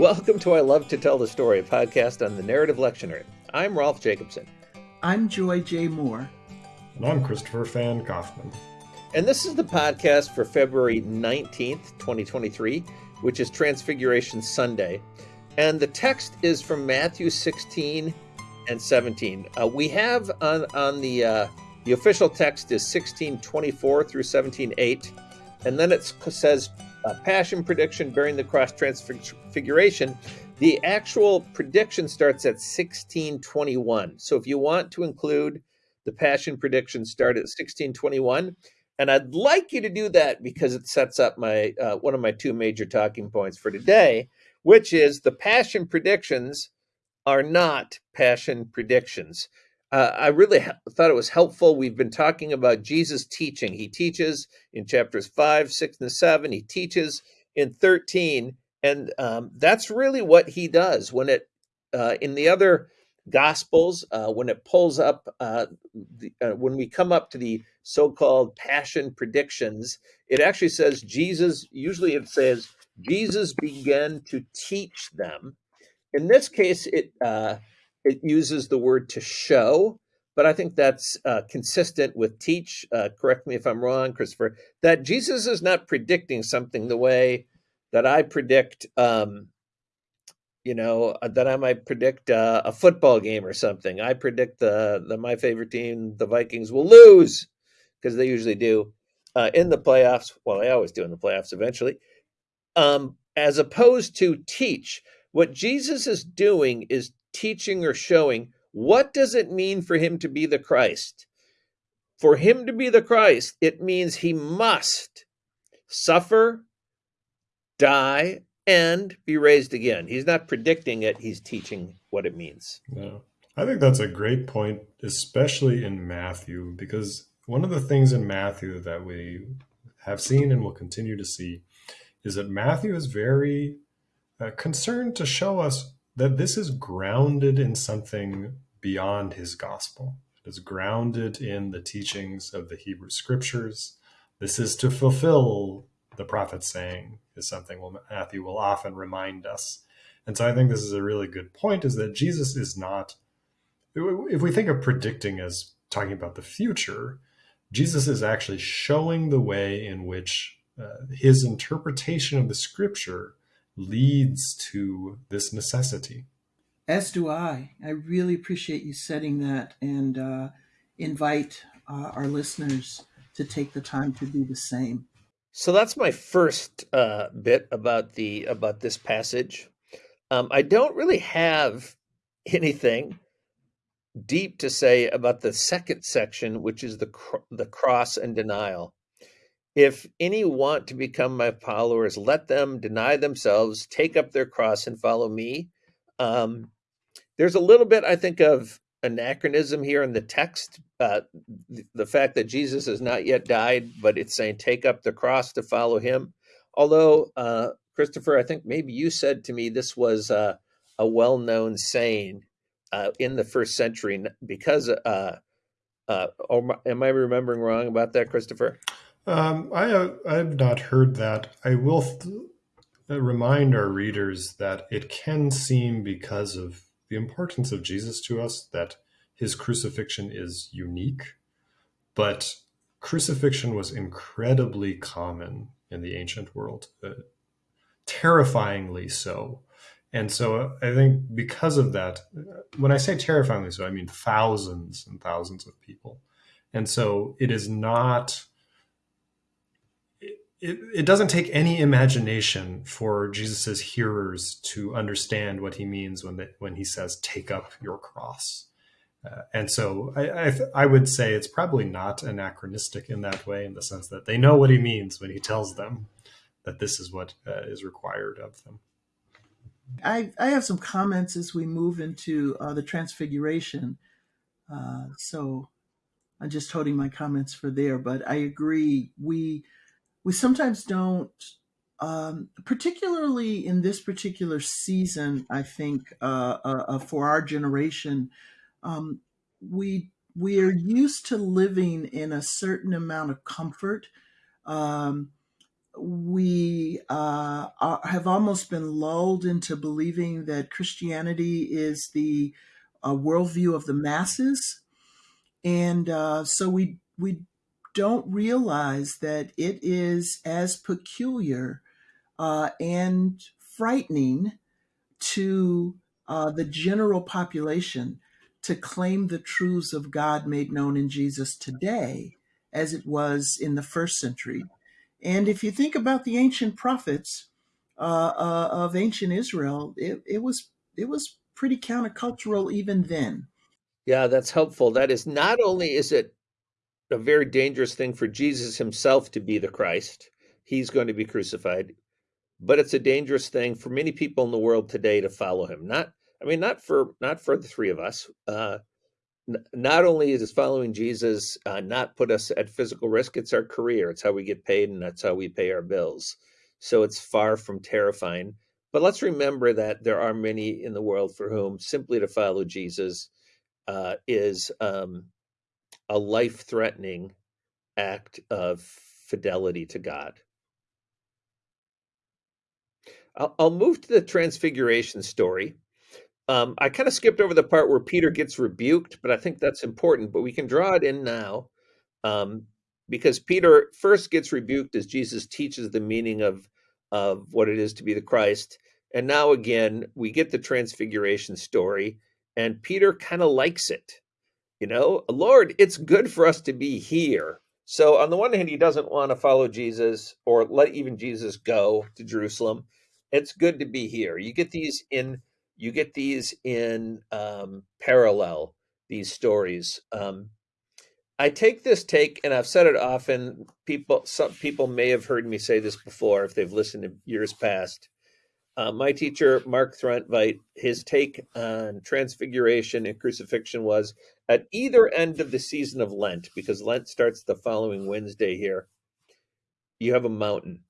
Welcome to I Love to Tell the Story, a podcast on the narrative lectionary. I'm Rolf Jacobson. I'm Joy J. Moore. And I'm Christopher Fan Kaufman. And this is the podcast for February 19th, 2023, which is Transfiguration Sunday. And the text is from Matthew 16 and 17. Uh, we have on, on the uh, the official text is 1624 through 17:8, and then it says uh, Passion prediction, bearing the cross transfiguration. The actual prediction starts at 1621. So if you want to include the Passion prediction, start at 1621. And I'd like you to do that because it sets up my uh, one of my two major talking points for today, which is the Passion predictions are not Passion predictions uh, I really thought it was helpful. We've been talking about Jesus teaching. He teaches in chapters five, six, and seven. He teaches in 13. And um, that's really what he does. When it, uh, in the other gospels, uh, when it pulls up, uh, the, uh, when we come up to the so called passion predictions, it actually says Jesus, usually it says, Jesus began to teach them. In this case, it, uh, it uses the word to show, but I think that's uh, consistent with teach. Uh, correct me if I'm wrong, Christopher. That Jesus is not predicting something the way that I predict. Um, you know uh, that I might predict uh, a football game or something. I predict the, the my favorite team, the Vikings, will lose because they usually do uh, in the playoffs. Well, they always do in the playoffs eventually. Um, as opposed to teach, what Jesus is doing is teaching or showing what does it mean for him to be the Christ? For him to be the Christ, it means he must suffer, die, and be raised again. He's not predicting it, he's teaching what it means. I think that's a great point, especially in Matthew, because one of the things in Matthew that we have seen and will continue to see is that Matthew is very uh, concerned to show us that this is grounded in something beyond his gospel. It is grounded in the teachings of the Hebrew scriptures. This is to fulfill the prophet saying, is something Matthew will often remind us. And so I think this is a really good point is that Jesus is not, if we think of predicting as talking about the future, Jesus is actually showing the way in which uh, his interpretation of the scripture leads to this necessity. As do I. I really appreciate you setting that and uh, invite uh, our listeners to take the time to do the same. So that's my first uh, bit about the about this passage. Um, I don't really have anything deep to say about the second section, which is the cr- the cross and denial. If any want to become my followers, let them deny themselves, take up their cross, and follow me. Um, there's a little bit, I think, of anachronism here in the text. Uh, the, fact that Jesus has not yet died, but it's saying, take up the cross to follow him. Although, uh, Christopher, I think maybe you said to me this was uh, a well known saying uh, in the first century because. Uh, uh, am I remembering wrong about that, Christopher? Um, I uh, I've not heard that. I will th- uh, remind our readers that it can seem because of the importance of Jesus to us that his crucifixion is unique, but crucifixion was incredibly common in the ancient world, uh, terrifyingly so. And so uh, I think because of that, uh, when I say terrifyingly so, I mean thousands and thousands of people. And so it is not it, it doesn't take any imagination for Jesus's hearers to understand what he means when they, when he says, "Take up your cross." Uh, and so I, I, I, would say it's probably not anachronistic in that way, in the sense that they know what he means when he tells them that this is what uh, is required of them. I, I have some comments as we move into uh, the Transfiguration. Uh, so I'm just holding my comments for there, but I agree. We we sometimes don't um, particularly in this particular season, I think uh, uh, uh, for our generation, um, we we are used to living in a certain amount of comfort. Um, we uh, are, have almost been lulled into believing that Christianity is the uh, worldview of the masses, and uh, so we we don't realize that it is as peculiar uh, and frightening to uh, the general population to claim the truths of God made known in Jesus today as it was in the first century. And if you think about the ancient prophets uh, uh, of ancient Israel, it, it was it was pretty countercultural even then. Yeah, that's helpful. That is not only is it a very dangerous thing for Jesus himself to be the Christ, he's going to be crucified, but it's a dangerous thing for many people in the world today to follow him. Not, I mean, not for not for the three of us. Uh, n- not only is following Jesus uh, not put us at physical risk, it's our career. It's how we get paid, and that's how we pay our bills. So it's far from terrifying. But let's remember that there are many in the world for whom simply to follow Jesus uh, is um, a life threatening act of fidelity to God. I'll, I'll move to the transfiguration story. Um, I kind of skipped over the part where Peter gets rebuked, but I think that's important. But we can draw it in now um, because Peter first gets rebuked as Jesus teaches the meaning of of what it is to be the Christ, and now again we get the transfiguration story, and Peter kind of likes it. You know, Lord, it's good for us to be here. So on the one hand, he doesn't want to follow Jesus or let even Jesus go to Jerusalem. It's good to be here. You get these in you get these in um, parallel these stories. Um, I take this take, and I've said it often. People, some people may have heard me say this before if they've listened to years past. Uh, my teacher, Mark Throntveit, his take on transfiguration and crucifixion was at either end of the season of Lent, because Lent starts the following Wednesday here, you have a mountain.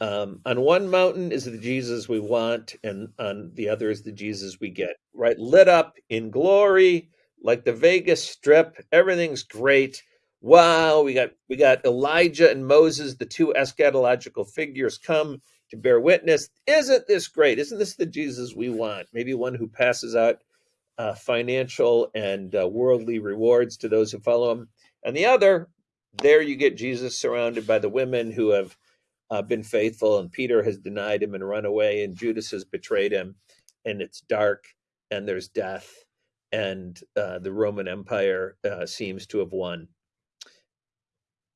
Um, on one mountain is the Jesus we want, and on the other is the Jesus we get, right? Lit up in glory, like the Vegas Strip. Everything's great. Wow, we got we got Elijah and Moses, the two eschatological figures, come to bear witness. Isn't this great? Isn't this the Jesus we want? Maybe one who passes out uh, financial and uh, worldly rewards to those who follow him. And the other, there you get Jesus surrounded by the women who have uh, been faithful, and Peter has denied him and run away, and Judas has betrayed him, and it's dark, and there's death, and uh, the Roman Empire uh, seems to have won.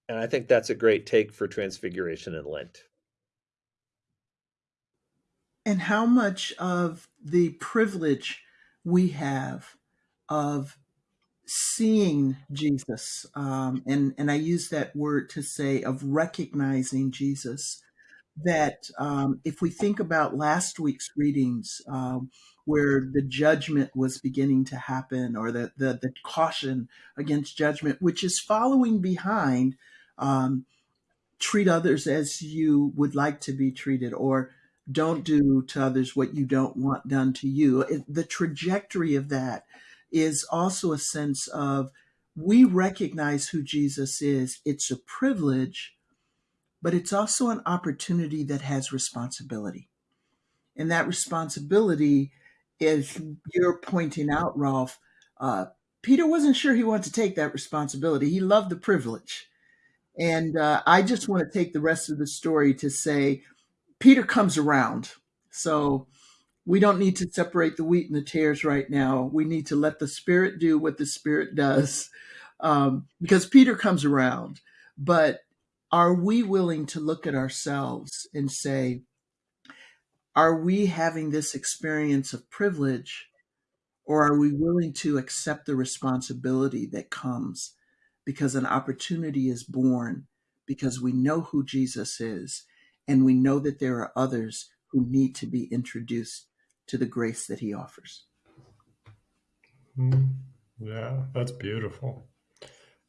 And I think that's a great take for Transfiguration and Lent. And how much of the privilege we have of seeing Jesus, um, and and I use that word to say of recognizing Jesus. That um, if we think about last week's readings, um, where the judgment was beginning to happen, or the the, the caution against judgment, which is following behind, um, treat others as you would like to be treated, or don't do to others what you don't want done to you. It, the trajectory of that is also a sense of we recognize who Jesus is. It's a privilege, but it's also an opportunity that has responsibility. And that responsibility, as you're pointing out, Rolf, uh, Peter wasn't sure he wanted to take that responsibility. He loved the privilege. And uh, I just want to take the rest of the story to say Peter comes around. So we don't need to separate the wheat and the tares right now. We need to let the Spirit do what the Spirit does um, because Peter comes around. But are we willing to look at ourselves and say, are we having this experience of privilege or are we willing to accept the responsibility that comes because an opportunity is born because we know who Jesus is and we know that there are others who need to be introduced to the grace that he offers. Hmm. Yeah, that's beautiful.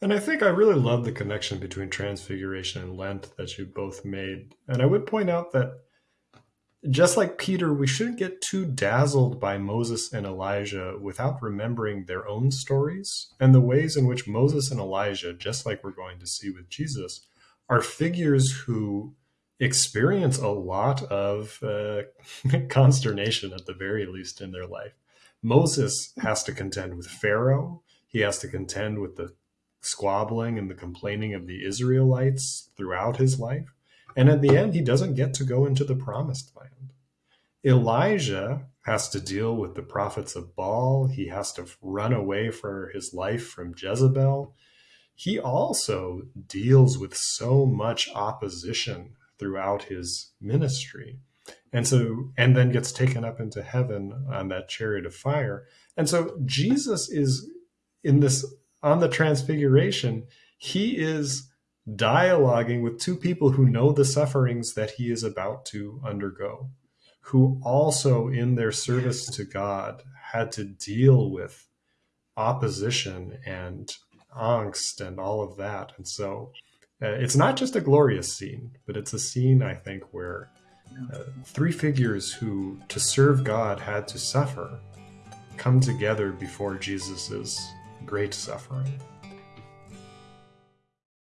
And I think I really love the connection between Transfiguration and Lent that you both made. And I would point out that just like Peter, we shouldn't get too dazzled by Moses and Elijah without remembering their own stories and the ways in which Moses and Elijah, just like we're going to see with Jesus, are figures who experience a lot of uh, consternation, at the very least, in their life. Moses has to contend with Pharaoh. He has to contend with the squabbling and the complaining of the Israelites throughout his life. And at the end, he doesn't get to go into the promised land. Elijah has to deal with the prophets of Baal. He has to run away for his life from Jezebel. He also deals with so much opposition throughout his ministry. And so, and then gets taken up into heaven on that chariot of fire. And so, Jesus is in this, on the transfiguration, he is dialoguing with two people who know the sufferings that he is about to undergo who also, in their service to God, had to deal with opposition and angst and all of that. And so uh, it's not just a glorious scene, but it's a scene, I think, where uh, three figures who, to serve God, had to suffer come together before Jesus's great suffering.